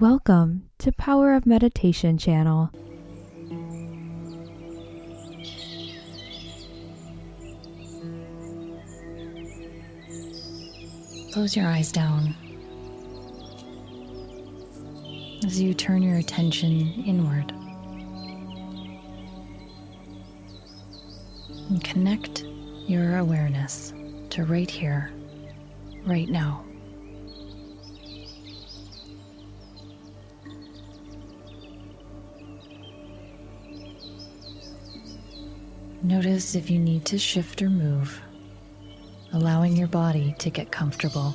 Welcome to Power of Meditation channel. Close your eyes down as you turn your attention inward. And connect your awareness to right here, right now. Notice if you need to shift or move, allowing your body to get comfortable.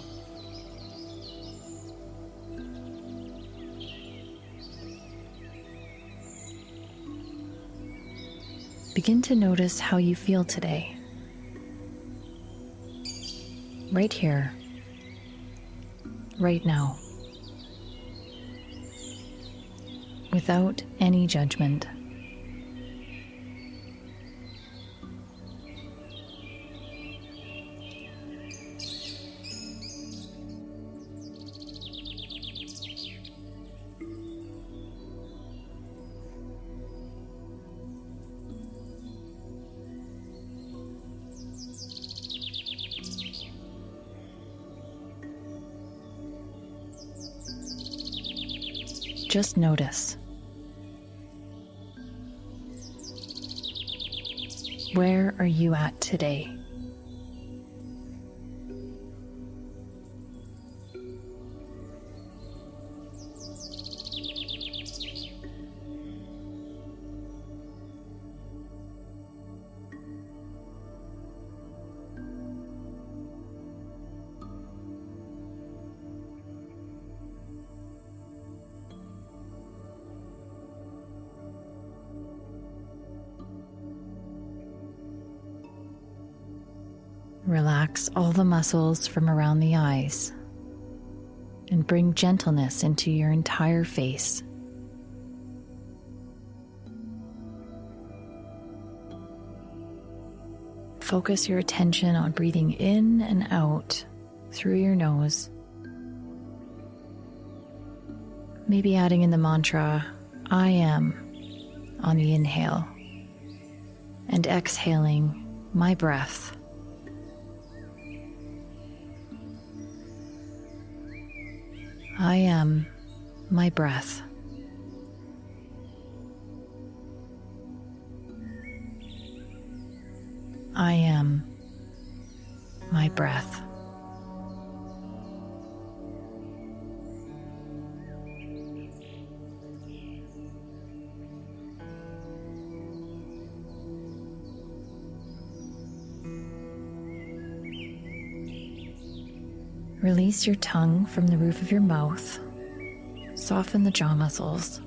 Begin to notice how you feel today. Right here, right now, without any judgment. Just notice. Where are you at today? Relax all the muscles from around the eyes and bring gentleness into your entire face. Focus your attention on breathing in and out through your nose. Maybe adding in the mantra, I am, on the inhale, and exhaling, my breath. I am my breath. I am my breath. Release your tongue from the roof of your mouth. Soften the jaw muscles.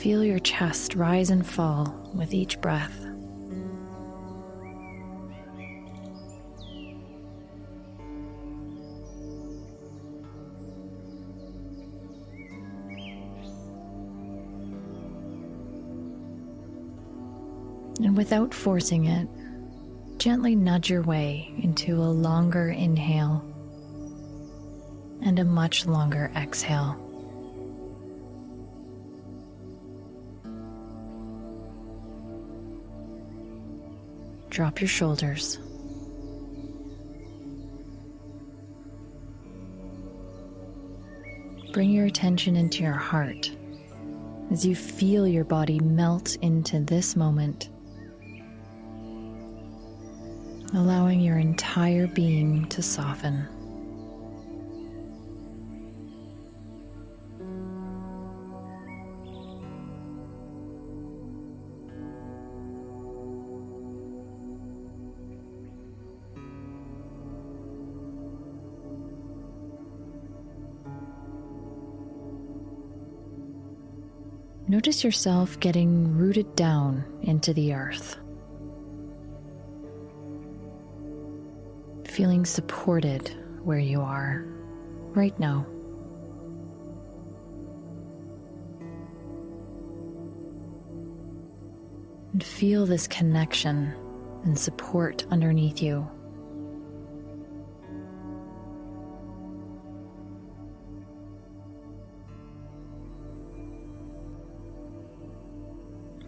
Feel your chest rise and fall with each breath. Without forcing it, gently nudge your way into a longer inhale and a much longer exhale. Drop your shoulders. Bring your attention into your heart as you feel your body melt into this moment allowing your entire being to soften. Notice yourself getting rooted down into the earth. Feeling supported where you are right now. And feel this connection and support underneath you.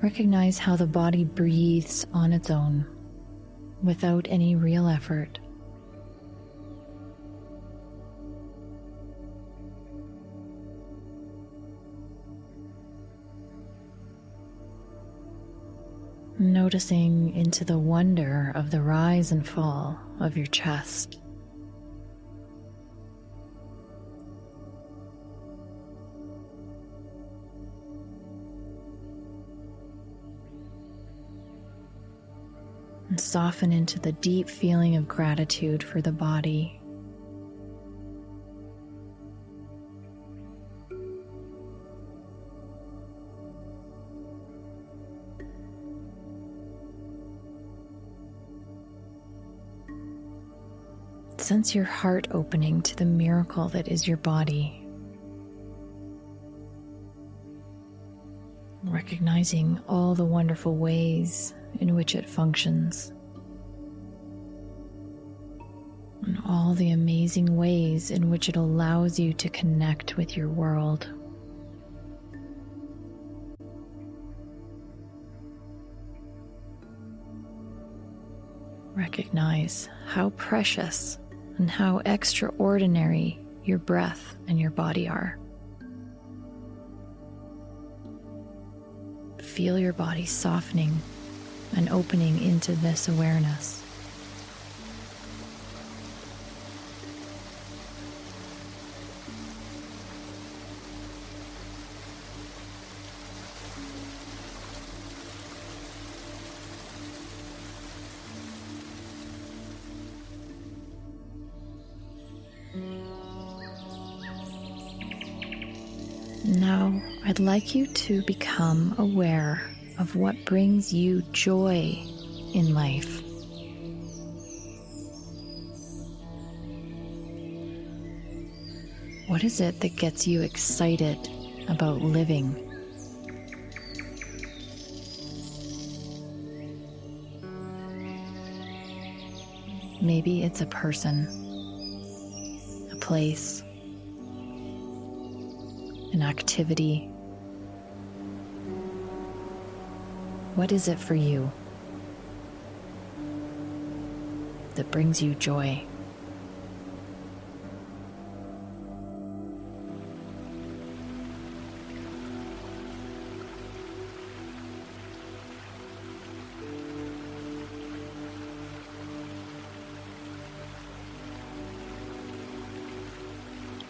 Recognize how the body breathes on its own without any real effort. Noticing into the wonder of the rise and fall of your chest. and soften into the deep feeling of gratitude for the body. Sense your heart opening to the miracle that is your body. Recognizing all the wonderful ways in which it functions, and all the amazing ways in which it allows you to connect with your world. Recognize how precious and how extraordinary your breath and your body are. Feel your body softening and opening into this awareness. Like you to become aware of what brings you joy in life. What is it that gets you excited about living? Maybe it's a person, a place, an activity What is it for you that brings you joy?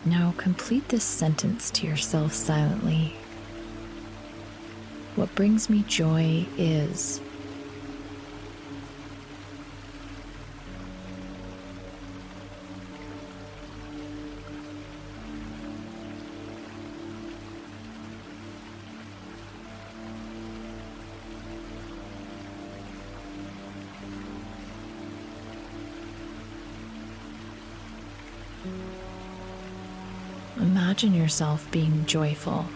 Now complete this sentence to yourself silently what brings me joy is. Imagine yourself being joyful.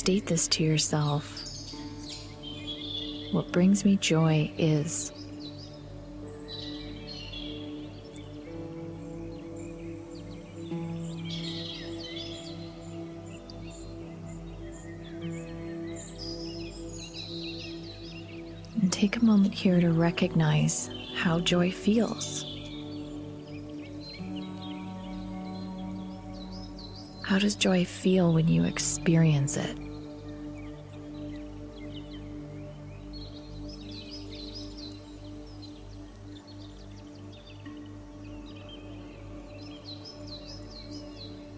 State this to yourself. What brings me joy is. And take a moment here to recognize how joy feels. How does joy feel when you experience it?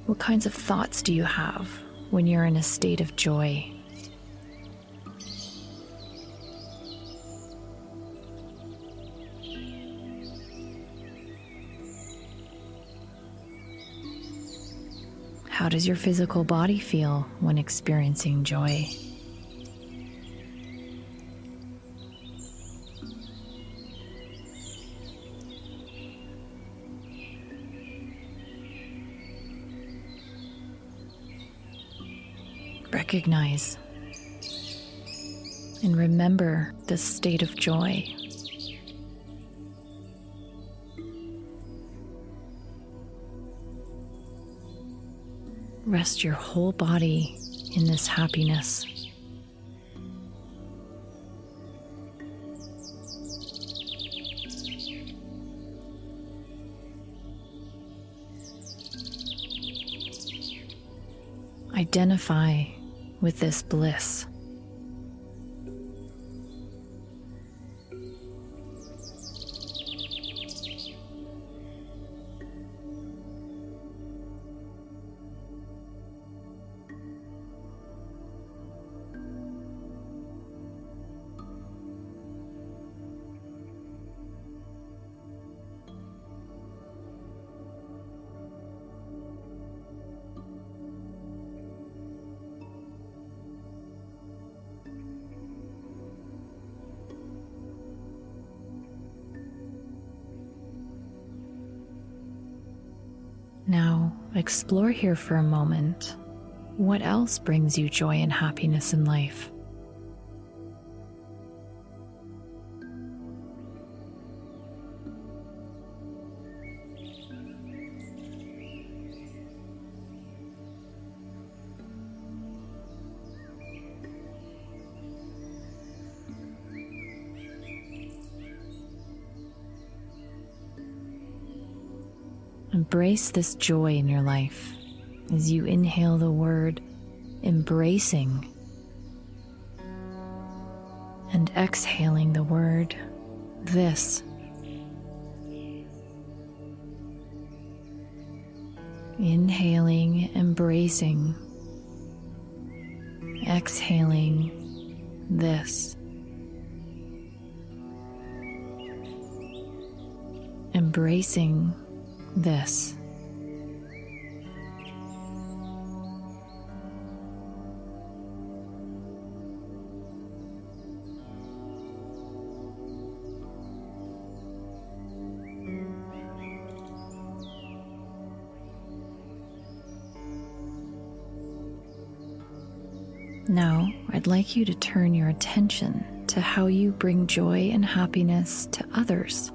What kinds of thoughts do you have when you're in a state of joy? How does your physical body feel when experiencing joy? Recognize and remember this state of joy. Rest your whole body in this happiness. Identify with this bliss. Now, explore here for a moment. What else brings you joy and happiness in life? Embrace this joy in your life as you inhale the word embracing and exhaling the word this. Inhaling, embracing, exhaling this. Embracing this. Now, I'd like you to turn your attention to how you bring joy and happiness to others.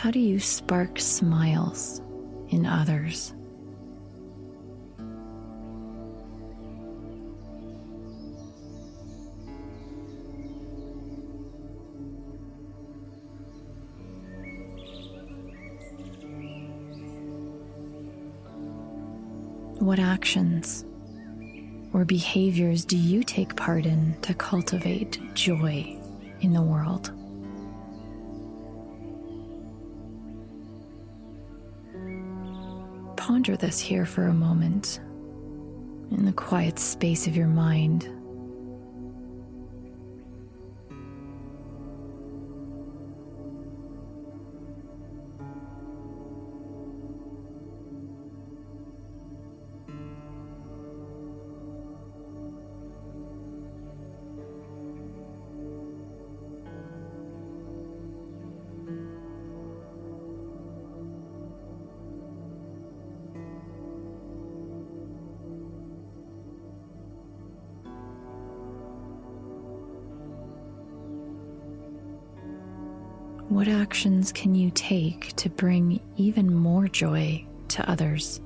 How do you spark smiles in others? What actions or behaviors do you take part in to cultivate joy in the world? Ponder this here for a moment in the quiet space of your mind. What actions can you take to bring even more joy to others?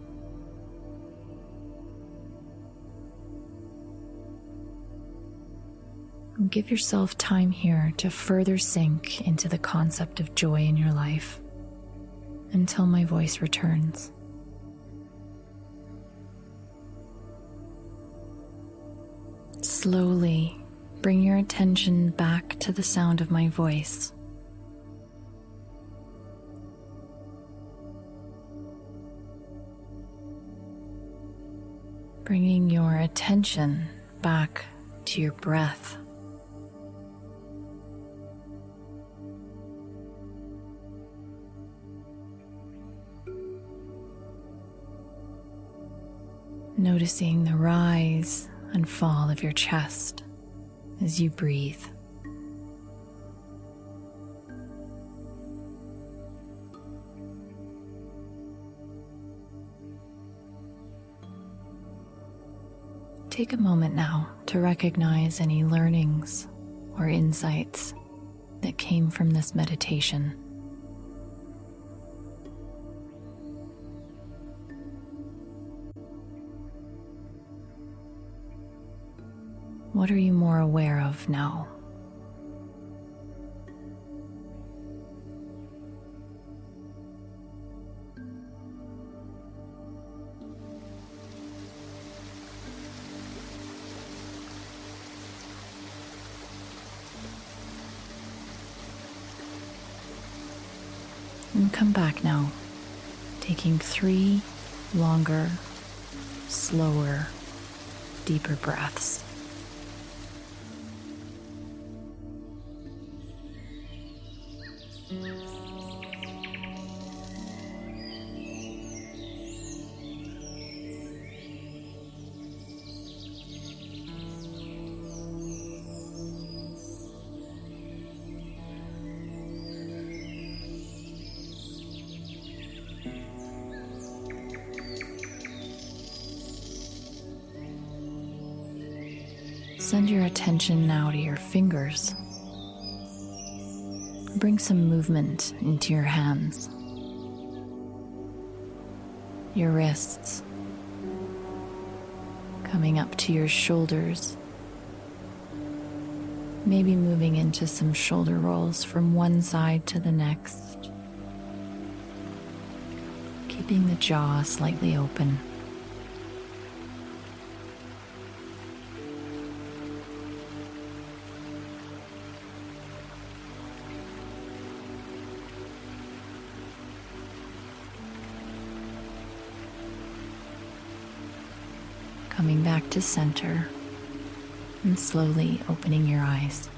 Give yourself time here to further sink into the concept of joy in your life until my voice returns. Slowly bring your attention back to the sound of my voice. Bringing your attention back to your breath. Noticing the rise and fall of your chest as you breathe. Take a moment now to recognize any learnings or insights that came from this meditation. What are you more aware of now? And come back now, taking three longer, slower, deeper breaths. Send your attention now to your fingers. Bring some movement into your hands, your wrists, coming up to your shoulders. Maybe moving into some shoulder rolls from one side to the next, keeping the jaw slightly open. Coming back to center and slowly opening your eyes.